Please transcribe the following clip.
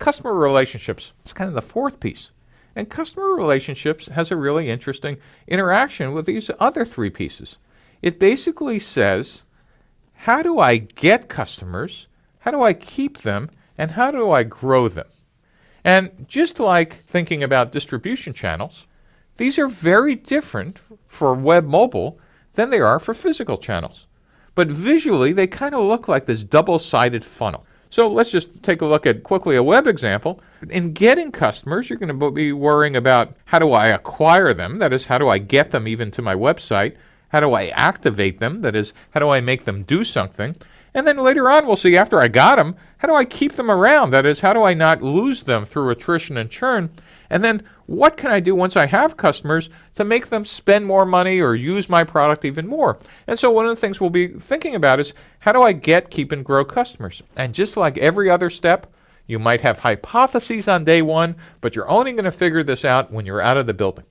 customer relationships is kind of the fourth piece. And customer relationships has a really interesting interaction with these other three pieces. It basically says, how do I get customers? How do I keep them? And how do I grow them? And just like thinking about distribution channels, these are very different for web mobile than they are for physical channels. But visually, they kind of look like this double-sided funnel. So let's just take a look at quickly a web example. In getting customers, you're going to be worrying about how do I acquire them? That is, how do I get them even to my website? How do I activate them? That is, how do I make them do something? And then later on, we'll see after I got them, how do I keep them around? That is, how do I not lose them through attrition and churn? And then what can I do once I have customers to make them spend more money or use my product even more? And so one of the things we'll be thinking about is how do I get, keep, and grow customers? And just like every other step, you might have hypotheses on day one, but you're only going to figure this out when you're out of the building.